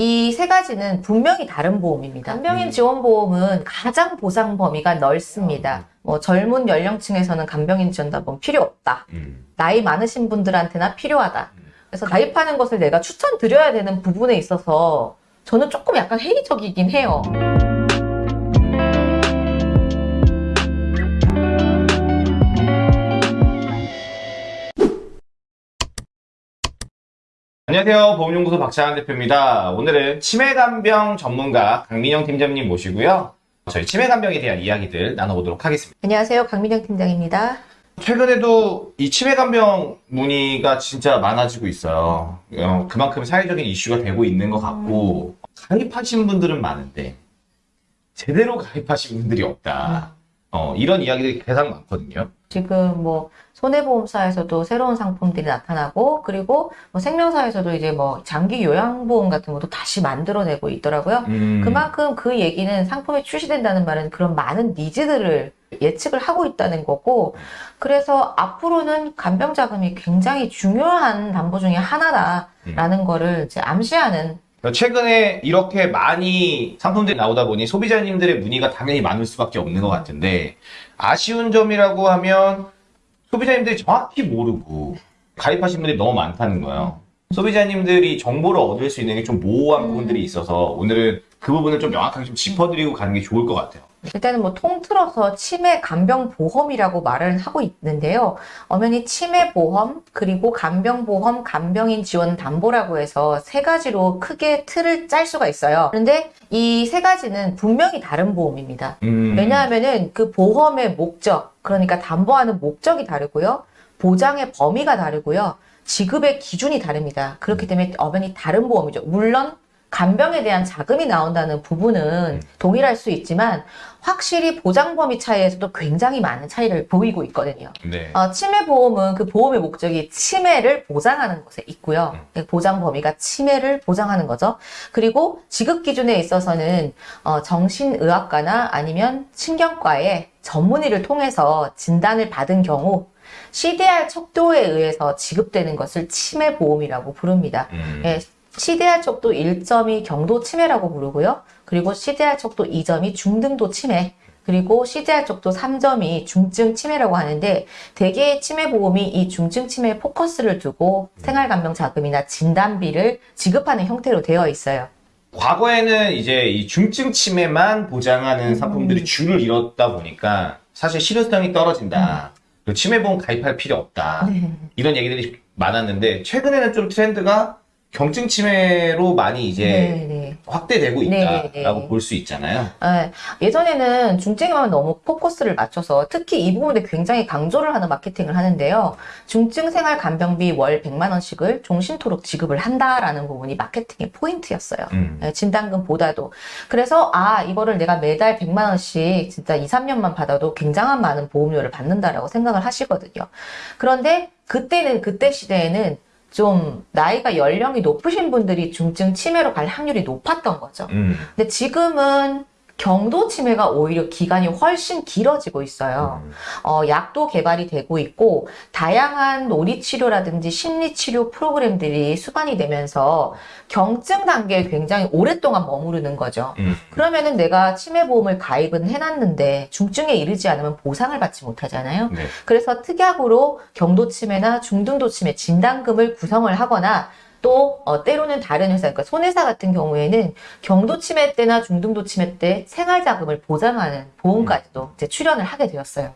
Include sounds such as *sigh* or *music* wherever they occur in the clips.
이 세 가지는 분명히 다른 보험입니다. 간병인 지원보험은 가장 보상 범위가 넓습니다. 뭐 젊은 연령층에서는 간병인 지원보험 필요 없다. 음. 나이 많으신 분들한테나 필요하다. 그래서 가입하는 것을 내가 추천드려야 되는 부분에 있어서 저는 조금 약간 회의적이긴 해요. 안녕하세요. 보험연구소 박찬환 대표입니다. 오늘은 치매간병 전문가 강민영 팀장님 모시고요. 저희 치매간병에 대한 이야기들 나눠보도록 하겠습니다. 안녕하세요. 강민영 팀장입니다. 최근에도 이 치매간병 문의가 진짜 많아지고 있어요. 어, 그만큼 사회적인 이슈가 되고 있는 것 같고 가입하신 분들은 많은데 제대로 가입하신 분들이 없다. 어, 이런 이야기들이 가장 많거든요. 지금 뭐 손해보험사에서도 새로운 상품들이 나타나고 그리고 뭐 생명사에서도 이제 뭐 장기 요양보험 같은 것도 다시 만들어내고 있더라고요. 음, 그만큼 그 얘기는 상품이 출시된다는 말은 그런 많은 니즈들을 예측을 하고 있다는 거고 그래서 앞으로는 간병자금이 굉장히 중요한 담보 중에 하나다라는 거를 이제 암시하는 최근에 이렇게 많이 상품들이 나오다 보니 소비자님들의 문의가 당연히 많을 수밖에 없는 것 같은데 아쉬운 점이라고 하면 소비자님들이 정확히 모르고 가입하신 분들이 너무 많다는 거예요. 소비자님들이 정보를 얻을 수 있는 게 좀 모호한 부분들이 있어서 오늘은 그 부분을 좀 명확하게 좀 짚어드리고 가는 게 좋을 것 같아요. 일단은 뭐 통틀어서 치매 간병 보험이라고 말을 하고 있는데요. 엄연히 치매 보험 그리고 간병 보험, 간병인 지원 담보라고 해서 세 가지로 크게 틀을 짤 수가 있어요. 그런데 이 세 가지는 분명히 다른 보험입니다. 음, 왜냐하면은 그 보험의 목적, 그러니까 담보하는 목적이 다르고요. 보장의 범위가 다르고요. 지급의 기준이 다릅니다. 그렇기 때문에 엄연히 다른 보험이죠. 물론 간병에 대한 자금이 나온다는 부분은 동일할 수 있지만 확실히 보장 범위 차이에서도 굉장히 많은 차이를 보이고 있거든요. 네. 어, 치매 보험은 그 보험의 목적이 치매를 보장하는 것에 있고요. 그 보장 범위가 치매를 보장하는 거죠. 그리고 지급 기준에 있어서는 어, 정신의학과나 아니면 신경과의 전문의를 통해서 진단을 받은 경우 CDR 척도에 의해서 지급되는 것을 치매 보험이라고 부릅니다. 음, 예, CDR 척도 1점이 경도 치매라고 부르고요. 그리고 CDR 척도 2점이 중등도 치매, 그리고 CDR 척도 3점이 중증 치매라고 하는데 대개의 치매 보험이 이 중증 치매에 포커스를 두고 생활간병 자금이나 진단비를 지급하는 형태로 되어 있어요. 과거에는 이제 이 중증 치매만 보장하는 상품들이 줄을 이뤘다 보니까 사실 실효성이 떨어진다. 그리고 치매보험 가입할 필요 없다. 이런 얘기들이 많았는데 최근에는 좀 트렌드가 경증 치매로 많이 이제 네, 네. 확대되고 네, 있다라고 네. 볼수 있잖아요. 예, 예전에는 중증에만 너무 포커스를 맞춰서 특히 이 부분에 굉장히 강조를 하는 마케팅을 하는데요. 중증 생활 간병비 월 100만 원씩을 종신토록 지급을 한다라는 부분이 마케팅의 포인트였어요. 음. 예, 진단금보다도. 그래서 아 이거를 내가 매달 100만 원씩 진짜 2, 3년만 받아도 굉장한 많은 보험료를 받는다라고 생각을 하시거든요. 그런데 그때는 그때 시대에는 좀 나이가 연령이 높으신 분들이 중증 치매로 갈 확률이 높았던 거죠. 음. 근데 지금은 경도 치매가 오히려 기간이 훨씬 길어지고 있어요. 음. 어, 약도 개발이 되고 있고 다양한 놀이치료라든지 심리치료 프로그램들이 수반이 되면서 경증 단계에 굉장히 오랫동안 머무르는 거죠. 음. 그러면은 내가 치매보험을 가입은 해놨는데 중증에 이르지 않으면 보상을 받지 못하잖아요. 네. 그래서 특약으로 경도 치매나 중등도 치매 진단금을 구성을 하거나 또 어, 때로는 다른 회사, 그러니까 손해사 같은 경우에는 경도 치매 때나 중등도 치매 때 생활자금을 보장하는 보험까지도 이제 출연을 하게 되었어요.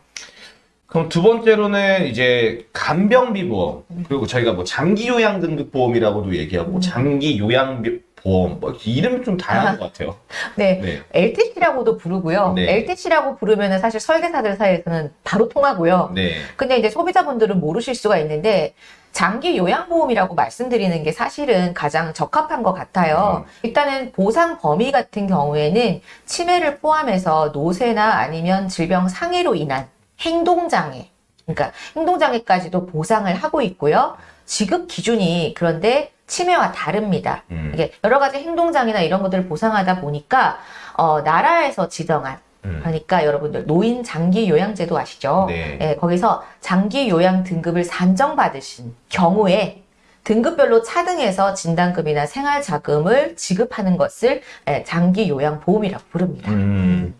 그럼 두 번째로는 이제 간병비 보험 그리고 저희가 뭐 장기 요양 등급 보험이라고도 얘기하고 장기 요양 보험 뭐 이름이 좀 다양한 것 같아요. *laughs* 네. 네. LTC라고도 부르고요. 네. LTC라고 부르면 사실 설계사들 사이에서는 바로 통하고요. 네. 근데 이제 소비자분들은 모르실 수가 있는데 장기 요양보험이라고 말씀드리는 게 사실은 가장 적합한 것 같아요. 일단은 보상 범위 같은 경우에는 치매를 포함해서 노쇠나 아니면 질병 상해로 인한 행동장애, 그러니까 행동장애까지도 보상을 하고 있고요. 지급 기준이 그런데 치매와 다릅니다. 음. 이게 여러 가지 행동장애나 이런 것들을 보상하다 보니까 어, 나라에서 지정한 음. 그러니까 여러분들 노인 장기 요양제도 아시죠? 네. 예, 거기서 장기 요양 등급을 산정받으신 경우에 등급별로 차등해서 진단금이나 생활자금을 지급하는 것을 예, 장기 요양보험이라고 부릅니다. 음.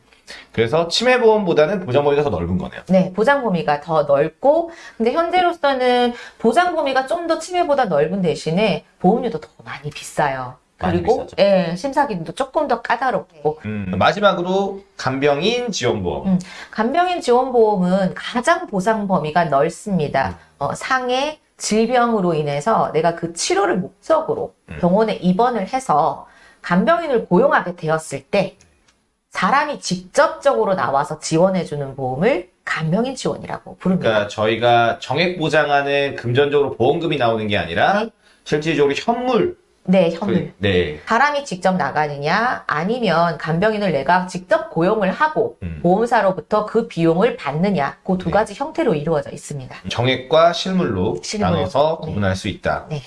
그래서 치매보험보다는 보장 범위가 더 넓은 거네요. 네, 보장 범위가 더 넓고, 근데 현재로서는 보장 범위가 좀 더 치매보다 넓은 대신에 보험료도 더 많이 비싸요. 그리고. 예, 심사 기준도 조금 더 까다롭고 음, 마지막으로 간병인 지원보험. 음. 간병인 지원보험은 가장 보상 범위가 넓습니다. 어, 상해 질병으로 인해서 내가 그 치료를 목적으로 음. 병원에 입원을 해서 간병인을 고용하게 되었을 때 사람이 직접적으로 나와서 지원해주는 보험을 간병인 지원이라고 부릅니다. 그러니까 저희가 정액 보장하는 금전적으로 보험금이 나오는 게 아니라 네. 실질적으로 현물. 네, 현물. 네. 사람이 직접 나가느냐 아니면 간병인을 내가 직접 고용을 하고 음. 보험사로부터 그 비용을 받느냐 그두 네. 가지 형태로 이루어져 있습니다. 정액과 실물로 실물. 나눠서 네. 구분할 수 있다. 네.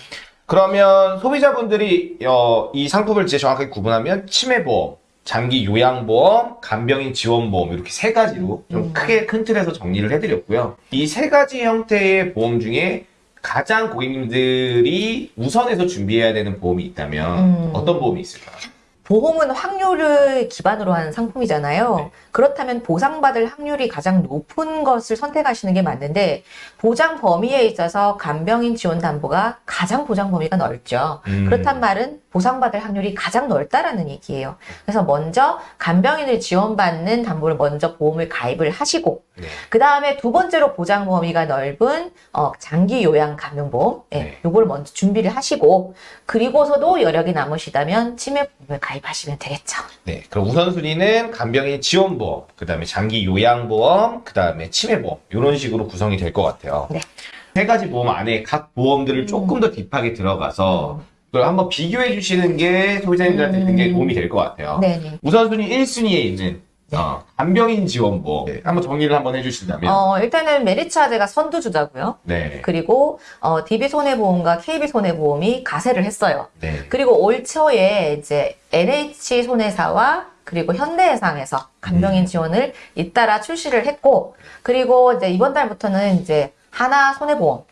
그러면 소비자분들이 어, 이 상품을 이제 정확하게 구분하면 치매보험, 장기 요양보험, 간병인 지원보험 이렇게 세 가지로 좀 음. 크게 큰 틀에서 정리를 해드렸고요. 이 세 가지 형태의 보험 중에 가장 고객님들이 우선해서 준비해야 되는 보험이 있다면 음. 어떤 보험이 있을까요? 보험은 확률을 기반으로 하는 상품이잖아요. 네. 그렇다면 보상받을 확률이 가장 높은 것을 선택하시는 게 맞는데 보장 범위에 있어서 간병인 지원 담보가 가장 보장 범위가 넓죠. 음. 그렇단 말은 보상받을 확률이 가장 넓다라는 얘기예요. 그래서 먼저 간병인을 지원받는 담보를 먼저 보험을 가입을 하시고 네. 그 다음에 두 번째로 보장 범위가 넓은 어, 장기 요양 감염보험, 예, 네. 요걸 먼저 준비를 하시고 그리고서도 여력이 남으시다면 치매 보험을 가입하시면 되겠죠. 네, 그럼 우선순위는 간병인 지원보험, 그 다음에 장기 요양보험, 그 다음에 치매보험 이런 식으로 구성이 될 것 같아요. 네. 세 가지 보험 안에 각 보험들을 음. 조금 더 딥하게 들어가서 그걸 한번 비교해 주시는 게 소비자님들한테 음. 굉장히 도움이 될 것 같아요. 네네. 우선순위 1순위에 있는 어, 간병인 지원보험 네, 한번 정리를 한번 해주신다면 어, 일단은 메리츠화재가 선두주자고요. 네, 그리고 어, DB 손해보험과 KB 손해보험이 가세를 했어요. 네, 그리고 올 초에 이제 NH 손해사와 그리고 현대해상에서 간병인 지원을 잇따라 출시를 했고, 그리고 이제 이번 달부터는 이제 하나 손해보험,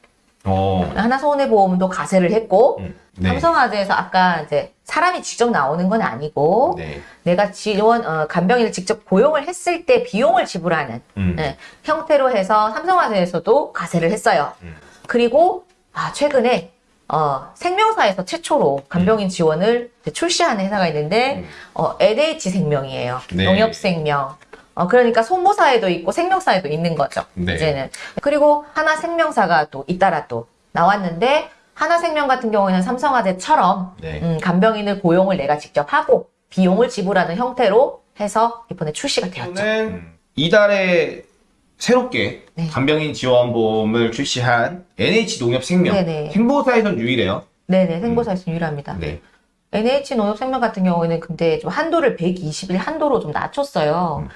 어, 하나 손해보험도 가세를 했고, 음, 네, 삼성화재에서 아까 이제 사람이 직접 나오는 건 아니고, 네, 내가 지원, 어, 간병인을 직접 고용을 했을 때 비용을 지불하는 음, 네, 형태로 해서 삼성화재에서도 가세를 했어요. 음. 그리고 아, 최근에 어, 생명사에서 최초로 간병인 지원을 이제 출시하는 회사가 있는데 음. 어, LH 생명이에요. 네. 농협생명. 어, 그러니까 손모사에도 있고 생명사에도 있는 거죠. 네. 이제는. 그리고 하나 생명사가 또 잇따라 또 나왔는데 하나생명 같은 경우에는 삼성화재처럼 네. 음, 간병인을 고용을 내가 직접 하고 비용을 지불하는 형태로 해서 이번에 출시가 되었죠. 저는 이달에 새롭게 네. 간병인 지원보험을 출시한 NH농협생명 네네. 생보사에선 유일해요. 네네, 생보사에서 유일합니다. 네. NH농협생명 같은 경우에는 근데 좀 한도를 120일 한도로 좀 낮췄어요. 예,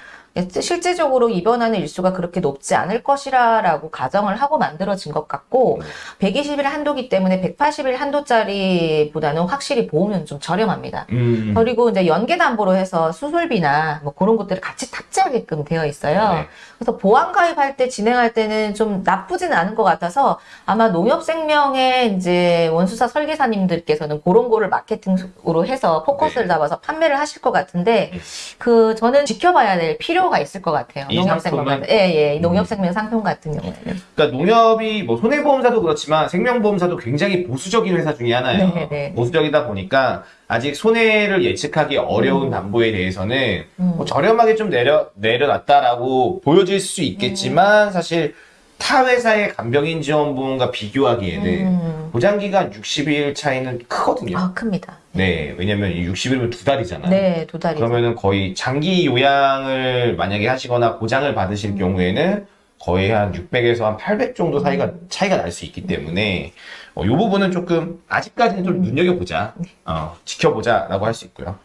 실제적으로 입원하는 일수가 그렇게 높지 않을 것이라라고 가정을 하고 만들어진 것 같고 120일 한도기 때문에 180일 한도짜리보다는 확실히 보험료는 좀 저렴합니다. 음. 그리고 이제 연계 담보로 해서 수술비나 뭐 그런 것들을 같이 탑재하게끔 되어 있어요. 네. 그래서 보안 가입할 때 진행할 때는 좀 나쁘진 않은 것 같아서 아마 농협생명의 이제 원수사 설계사님들께서는 그런 거를 마케팅으로 해서 포커스를 네. 잡아서 판매를 하실 것 같은데 그 저는 지켜봐야 될 필요 가 있을 것 같아요. 이 농협생명 예, 예. 음. 농협생명 상품 같은 경우에는 그러니까 농협이 뭐 손해보험사도 그렇지만 생명보험사도 굉장히 보수적인 회사 중에 하나예요. 네, 네. 보수적이다 보니까 아직 손해를 예측하기 어려운 음. 담보에 대해서는 음. 뭐 저렴하게 좀 내려 내려놨다라고 보여질 수 있겠지만 사실 타 회사의 간병인 지원보험과 비교하기에는 음. 보장 기간 60일 차이는 크거든요. 아 큽니다. 네, 왜냐면 이 60일이면 두 달이잖아요. 네, 두 달이. 그러면은 거의 장기 요양을 만약에 하시거나 보장을 음. 받으실 경우에는 거의 한 600에서 한 800 정도 사이가 음. 차이가 날 수 있기 때문에 어, 이 부분은 조금 아직까지는 음. 좀 눈여겨보자, 네. 어, 지켜보자라고 할 수 있고요.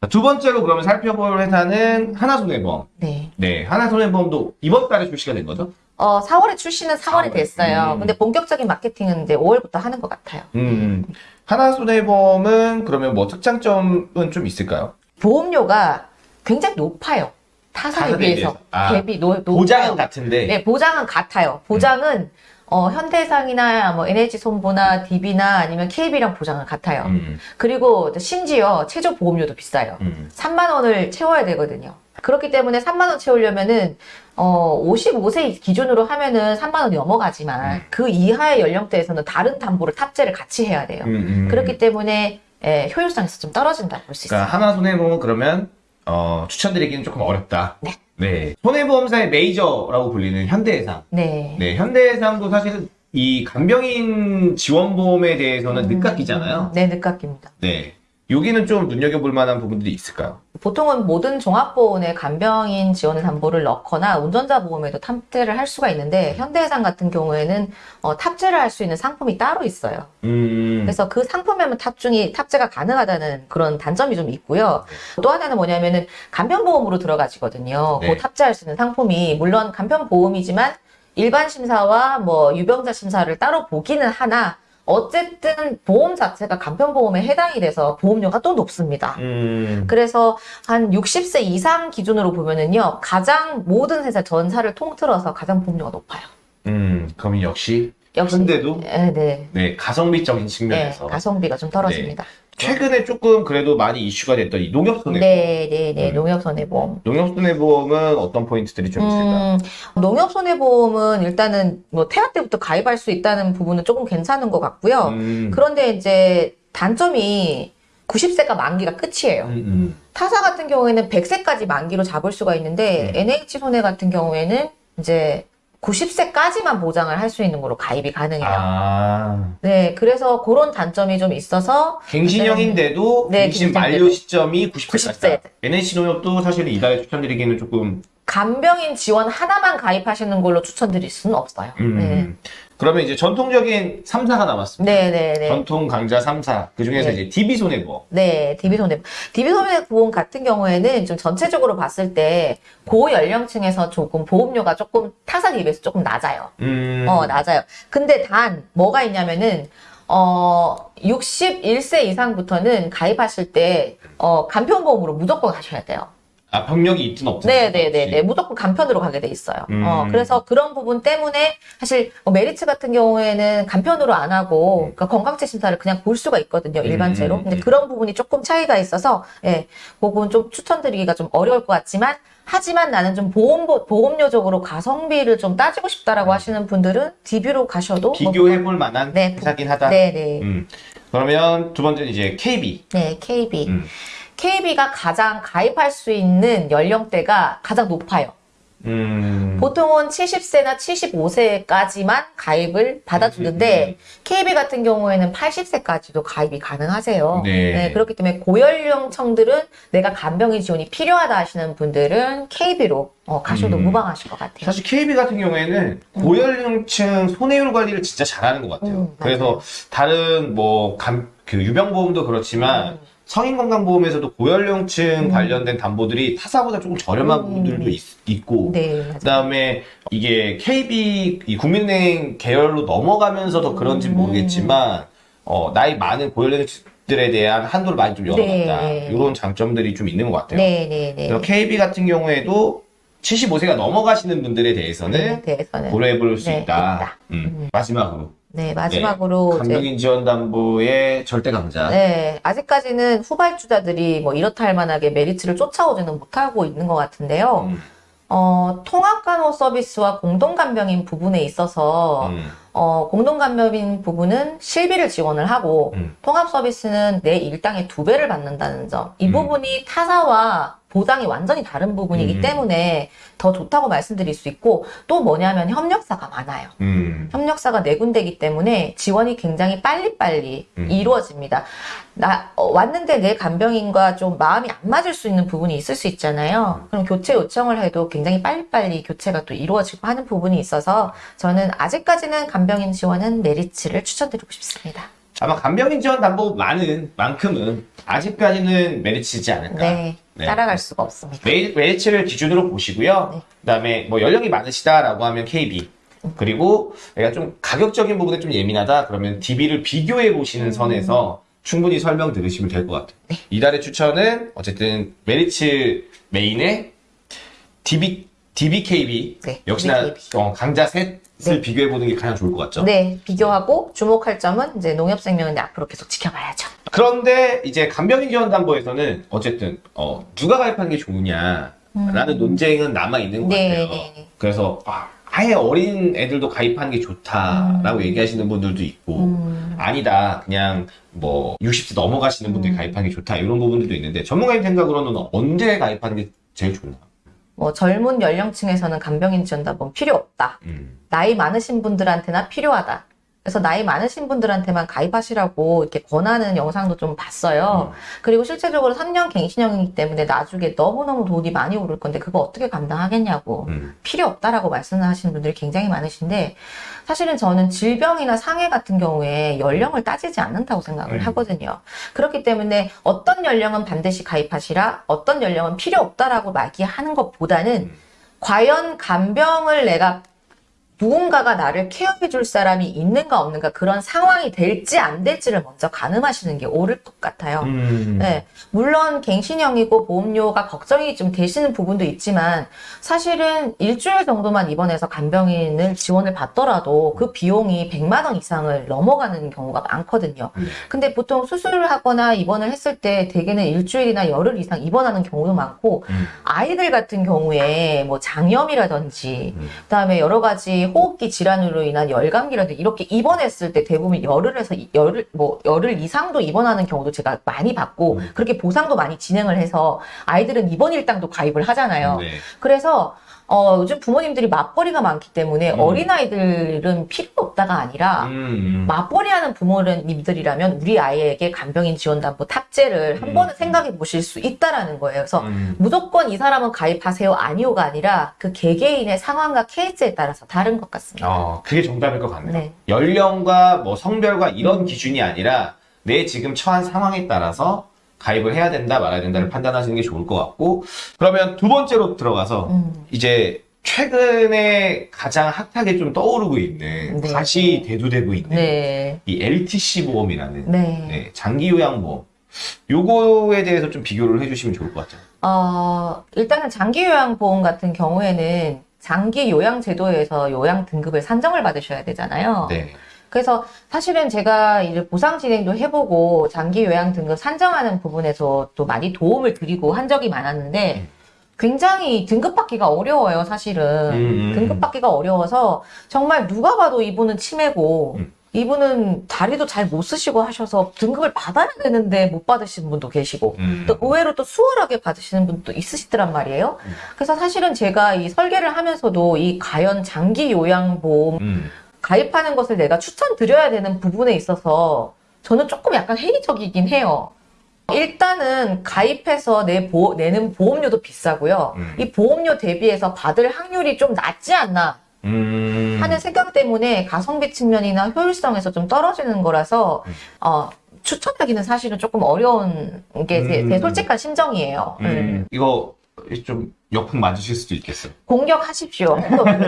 자, 두 번째로 그러면 살펴볼 회사는 하나손해보험. 네. 네, 하나손해보험도 이번 달에 출시가 된 거죠? 어, 4월에 출시는 4월에 4월. 됐어요. 음. 근데 본격적인 마케팅은 이제 5월부터 하는 것 같아요. 음, 하나손해보험은 그러면 뭐 특장점은 좀 있을까요? 보험료가 굉장히 높아요. 타사에 비해서. 아, 대비 노, 높아요. 보장은 같은데 네, 보장은 같아요. 보장은 어, 현대해상이나 뭐 NH손보나 DB나 아니면 KB랑 보장은 같아요. 음, 그리고 심지어 최저 보험료도 비싸요. 음. 3만 원을 채워야 되거든요. 그렇기 때문에 3만 원 채우려면은 어 55세 기준으로 하면은 3만 원이 넘어가지만 음. 그 이하의 연령대에서는 다른 담보를 탑재를 같이 해야 돼요. 음, 음. 그렇기 때문에 예, 효율성에서 좀 떨어진다고 볼 수 있어요. 그러니까 하나 손해보험 그러면 어, 추천드리기는 조금 어렵다. 네. 네. 손해보험사의 메이저라고 불리는 현대해상. 네. 네, 현대해상도 사실은 이 간병인 지원보험에 대해서는 늦깎이잖아요. 네, 늦깎입니다. 네. 여기는 좀 눈여겨볼 만한 부분들이 있을까요? 보통은 모든 종합보험에 간병인 지원 담보를 넣거나 운전자 보험에도 탑재를 할 수가 있는데 현대해상 같은 경우에는 어, 탑재를 할 수 있는 상품이 따로 있어요. 음. 그래서 그 상품에만 탑중이 탑재가 가능하다는 그런 단점이 좀 있고요. 또 하나는 뭐냐면은 간편보험으로 들어가지거든요. 네. 그 탑재할 수 있는 상품이 물론 간편보험이지만 일반 심사와 뭐 유병자 심사를 따로 보기는 하나 어쨌든 보험 자체가 간편보험에 해당이 돼서 보험료가 또 높습니다. 음. 그래서 한 60세 이상 기준으로 보면은요, 가장 모든 회사 전사를 통틀어서 가장 보험료가 높아요. 음. 그럼 역시 역시. 현대도 네, 네. 네, 가성비적인 네, 측면에서 가성비가 좀 떨어집니다. 최근에 조금 그래도 많이 이슈가 됐던 이 농협 손해보험. 네, 네, 네. 음. 농협 손해보험. 농협 손해보험은 어떤 포인트들이 좀 있을까요? 음, 농협 손해보험은 일단은 뭐 태아 때부터 가입할 수 있다는 부분은 조금 괜찮은 것 같고요. 음. 그런데 이제 단점이 90세가 만기가 끝이에요. 음, 음. 타사 같은 경우에는 100세까지 만기로 잡을 수가 있는데 음. NH손해 같은 경우에는 이제 90세까지만 보장을 할 수 있는 걸로 가입이 가능해요. 아. 네, 그래서 그런 단점이 좀 있어서 갱신형인데도 네, 갱신. 만료 시점이 90세까지. 90세. NH 농협도 사실 이달에 추천드리기는 조금 간병인 지원 하나만 가입하시는 걸로 추천드릴 수는 없어요. 음. 그러면 이제 전통적인 3사가 남았습니다. 네, 네, 네. 전통 강자 3사. 그 중에서 네. 이제 DB 손해보험. 네, DB손해보험. DB손해보험 같은 경우에는 좀 전체적으로 봤을 때 고연령층에서 조금 보험료가 조금 타사 대비해서 조금 낮아요. 음. 어, 낮아요. 근데 단, 뭐가 있냐면은, 어, 61세 이상부터는 가입하실 때, 어, 간편보험으로 무조건 하셔야 돼요. 아, 병력이 있든 없든. 네네네네. 상관없이. 무조건 간편으로 가게 돼 있어요. 음. 어, 그래서 그런 부분 때문에 사실 뭐 메리츠 같은 경우에는 간편으로 안 하고 그러니까 건강체 심사를 그냥 볼 수가 있거든요. 일반제로. 음. 근데 그런 부분이 조금 차이가 있어서 예, 그건 좀 추천드리기가 좀 어려울 것 같지만 하지만 나는 좀 보험 보험료적으로 가성비를 좀 따지고 싶다라고 하시는 분들은 DB로 가셔도 뭐- 비교해볼 만한 네. 회사긴 하다. 네네. 음. 그러면 두 번째는 이제 KB. 네, KB. 음. KB가 가장 가입할 수 있는 연령대가 가장 높아요. 음. 보통은 70세나 75세까지만 가입을 받아주는데 KB 같은 경우에는 80세까지도 가입이 가능하세요. 네. 그렇기 때문에 고연령층들은 내가 간병인 지원이 필요하다 하시는 분들은 KB로 가셔도 음. 무방하실 것 같아요. 사실 KB 같은 경우에는 고연령층 손해율 관리를 진짜 잘하는 것 같아요. 음. 그래서 다른 뭐 감, 그 유병보험도 그렇지만 음. 성인건강보험에서도 고연령층 관련된 담보들이 타사보다 조금 저렴한 음. 부분들도 있, 고 네. 그다음에 이게 KB 이 국민은행 계열로 넘어가면서 더 그런지 음. 모르겠지만 어, 나이 많은 고연령층들에 대한 한도를 많이 좀 열어놨다. 네. 이런 장점들이 좀 있는 것 같아요. 네, 네, 네. KB 같은 경우에도 75세가 넘어가시는 분들에 대해서는 네, 대해서는. 고려해 볼수 네, 있다. 있다. 음. 마지막으로 네, 마지막으로 이제 간병인 지원 담보의 절대 강자. 네, 아직까지는 후발주자들이 뭐 이렇다 할 만하게 메리츠를 쫓아오지는 못하고 있는 것 같은데요. 음. 어, 통합간호 서비스와 공동간병인 부분에 있어서 음. 어, 공동간병인 부분은 실비를 지원을 하고 음. 통합 서비스는 내 일당의 두 배를 받는다는 점. 이 음. 부분이 타사와 보장이 완전히 다른 부분이기 음. 때문에 더 좋다고 말씀드릴 수 있고 또 뭐냐면 협력사가 많아요. 음. 협력사가 네 군데이기 때문에 지원이 굉장히 빨리빨리 음. 이루어집니다. 나 어, 왔는데 내 간병인과 좀 마음이 안 맞을 수 있는 부분이 있을 수 있잖아요. 그럼 교체 요청을 해도 굉장히 빨리빨리 교체가 또 이루어지고 하는 부분이 있어서 저는 아직까지는 간병인 지원은 메리츠를 추천드리고 싶습니다. 아마 간병인 지원 담보 많은 만큼은 아직까지는 메리츠지 않을까. 네, 네. 따라갈 수가 없습니다. 메리, 메리츠를 기준으로 보시고요. 네. 그다음에 뭐 연령이 많으시다라고 하면 KB. 그리고 내가 좀 가격적인 부분에 좀 예민하다 그러면 DB를 비교해 보시는 음. 선에서 충분히 설명 들으시면 될 것 같아요. 네. 이달의 추천은 어쨌든 메리츠 메인의 DB DBKB 네, 역시나 DBKB. 어, 강자 셋을 네. 비교해 보는 게 가장 좋을 것 같죠. 네, 비교하고 주목할 점은 이제 농협생명은 앞으로 계속 지켜봐야죠. 그런데 이제 간병인 지원담보에서는 어쨌든 어, 누가 가입하는 게 좋으냐 라는 논쟁은 남아 있는 것 음. 네, 같아요. 네, 네. 그래서 아, 아예 어린 애들도 가입하는 게 좋다라고 얘기하시는 분들도 있고 음. 아니다 그냥 뭐 60세 넘어가시는 분들이 음. 가입하는 게 좋다 이런 부분들도 있는데 전문가님 생각으로는 언제 가입하는 게 제일 좋나? 뭐 젊은 연령층에서는 간병인 지원답은 필요 없다. 음. 나이 많으신 분들한테나 필요하다. 그래서 나이 많으신 분들한테만 가입하시라고 이렇게 권하는 영상도 좀 봤어요. 그리고 실제적으로 3년 갱신형이기 때문에 나중에 너무너무 돈이 많이 오를 건데 그거 어떻게 감당하겠냐고. 음. 필요 없다라고 말씀하시는 분들이 굉장히 많으신데 사실은 저는 질병이나 상해 같은 경우에 연령을 따지지 않는다고 생각을 음. 하거든요. 그렇기 때문에 어떤 연령은 반드시 가입하시라, 어떤 연령은 필요 없다라고 말기하는 것보다는 음. 과연 간병을 내가 누군가가 나를 케어해 줄 사람이 있는가 없는가 그런 상황이 될지 안 될지를 먼저 가늠하시는 게 옳을 것 같아요. 음. 네, 물론 갱신형이고 보험료가 걱정이 좀 되시는 부분도 있지만 사실은 일주일 정도만 입원해서 간병인을 지원을 받더라도 그 비용이 100만 원 이상을 넘어가는 경우가 많거든요. 네. 근데 보통 수술을 하거나 입원을 했을 때 대개는 일주일이나 열흘 이상 입원하는 경우도 많고 음. 아이들 같은 경우에 뭐 장염이라든지 음. 그다음에 여러 가지 호흡기 질환으로 인한 열감기라든지 이렇게 입원했을 때 대부분 열흘에서 이- 열흘 뭐 열흘 이상도 입원하는 경우도 제가 많이 봤고 음. 그렇게 보상도 많이 진행을 해서 아이들은 입원 일당도 가입을 하잖아요. 네. 그래서 어, 요즘 부모님들이 맞벌이가 많기 때문에 음. 어린아이들은 필요 없다가 아니라 음. 맞벌이하는 부모님들이라면 우리 아이에게 간병인 지원담보 탑재를 한 음. 번은 생각해 보실 수 있다라는 거예요. 그래서 음. 무조건 이 사람은 가입하세요 아니오가 아니라 그 개개인의 상황과 케이스에 따라서 다른 것 같습니다. 어, 그게 정답일 것 같네요. 네. 연령과 뭐 성별과 이런 기준이 아니라 내 지금 처한 상황에 따라서 가입을 해야 된다 말아야 된다를 판단하시는 게 좋을 것 같고 그러면 두 번째로 들어가서 음. 이제 최근에 가장 핫하게 좀 떠오르고 있는 네. 다시 대두되고 있는 네. 이 LTC 보험이라는 네. 네, 장기 요양 보험 요거에 대해서 좀 비교를 해주시면 좋을 것 같아요. 어, 일단은 장기 요양 보험 같은 경우에는 장기 요양 제도에서 요양 등급을 산정을 받으셔야 되잖아요. 네. 그래서 사실은 제가 이를 보상 진행도 해보고 장기 요양 등급 산정하는 부분에서 또 많이 도움을 드리고 한 적이 많았는데 음. 굉장히 등급 받기가 어려워요, 사실은. 음, 음. 등급 받기가 어려워서 정말 누가 봐도 이분은 치매고 음. 이분은 다리도 잘 못 쓰시고 하셔서 등급을 받아야 되는데 못 받으시는 분도 계시고 음. 또 의외로 또 수월하게 받으시는 분도 있으시더란 말이에요. 음. 그래서 사실은 제가 이 설계를 하면서도 이 과연 장기 요양보험 음. 가입하는 것을 내가 추천드려야 되는 부분에 있어서 저는 조금 약간 회의적이긴 해요. 일단은 가입해서 내 보, 내는 보험료도 비싸고요. 음. 이 보험료 대비해서 받을 확률이 좀 낮지 않나 음. 하는 생각 때문에 가성비 측면이나 효율성에서 좀 떨어지는 거라서 음. 어, 추천하기는 사실은 조금 어려운 게제 음. 솔직한 심정이에요. 음. 음. 이거 좀 역풍 맞으실 수도 있겠어요. 공격하십시오.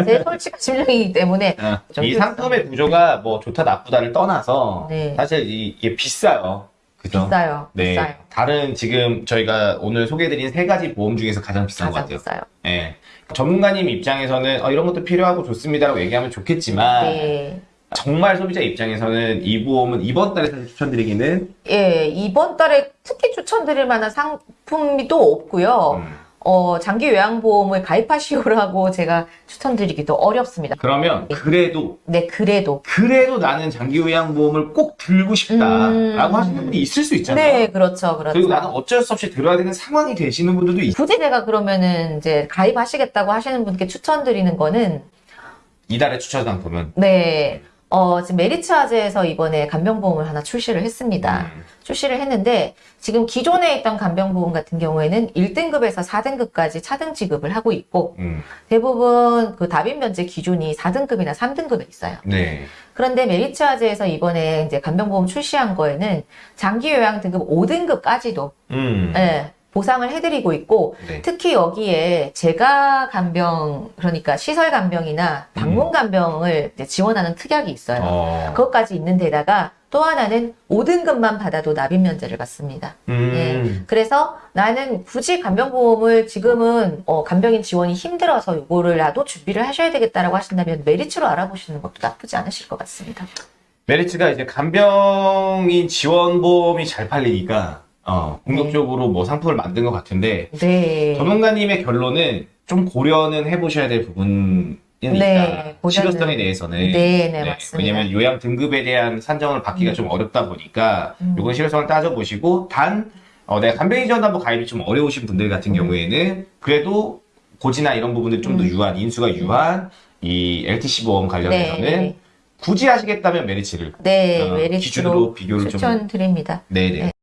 제 솔직한 심정이기 때문에 좀이 좀- 상품의 구조가 뭐 좋다 나쁘다를 떠나서 네. 사실 이- 이게 비싸요. 그죠? 비싸요. 네. 비싸요. 다른 지금 저희가 오늘 소개해드린 세 가지 보험 중에서 가장 비싼 것 가장 같아요. 비싸요. 예. 전문가님 입장에서는 어, 이런 것도 필요하고 좋습니다라고 얘기하면 좋겠지만 네. 정말 소비자 입장에서는 이 보험은 이번 달에 추천드리기는 예, 이번 달에 특히 추천드릴 만한 상품이 또 없고요. 음, 어, 장기 요양보험을 가입하시오라고 제가 추천드리기도 어렵습니다. 그러면 그래도 네, 그래도. 그래도 나는 장기 요양보험을 꼭 들고 싶다라고 음. 하시는 분이 있을 수 있잖아요. 네, 그렇죠, 그렇죠. 그리고 나는 어쩔 수 없이 들어야 되는 상황이 되시는 분들도 있 굳이 내가 그러면은 이제 가입하시겠다고 하시는 분께 추천드리는 거는 이달의 추천 상품은 네. 어, 지금 메리츠아즈에서 이번에 간병보험을 하나 출시를 했습니다. 음. 출시를 했는데 지금 기존에 있던 간병보험 같은 경우에는 1등급에서 4등급까지 차등 지급을 하고 있고 음. 대부분 그 다빈 면제 기준이 4등급이나 3등급에 있어요. 네. 그런데 메리츠아즈에서 이번에 이제 간병보험 출시한 거에는 장기 요양 등급 5등급까지도 음. 예, 보상을 해드리고 있고 네. 특히 여기에 재가 간병 그러니까 시설 간병이나 방문 간병을 이제 지원하는 특약이 있어요. 어. 그것까지 있는 데다가 또 하나는 5등급만 받아도 납입 면제를 받습니다. 음. 예. 그래서 나는 굳이 간병보험을 지금은 어, 간병인 지원이 힘들어서 요거를라도 준비를 하셔야 되겠다라고 하신다면 메리츠로 알아보시는 것도 나쁘지 않으실 것 같습니다. 메리츠가 이제 간병인 지원보험이 잘 팔리니까 어, 공격적으로 뭐 상품을 만든 것 같은데 네. 전문가님의 결론은 좀 고려는 해보셔야 될 부분은 네, 있다. 실효성에 대해서는. 네, 네, 맞습니다. 왜냐면 요양 등급에 대한 산정을 받기가 좀 어렵다 보니까 음. 요건 실효성을 따져보시고 단 어, 내가 간병인 지원담보 가입이 좀 어려우신 분들 같은 음. 경우에는 그래도 고지나 이런 부분들 좀더 유한 인수가 유한 이 LTC 보험 관련해서는 네. 굳이 하시겠다면 메리츠를 네, 어, 메리츠로 기준으로 비교를 좀 추천드립니다. 네네. 네.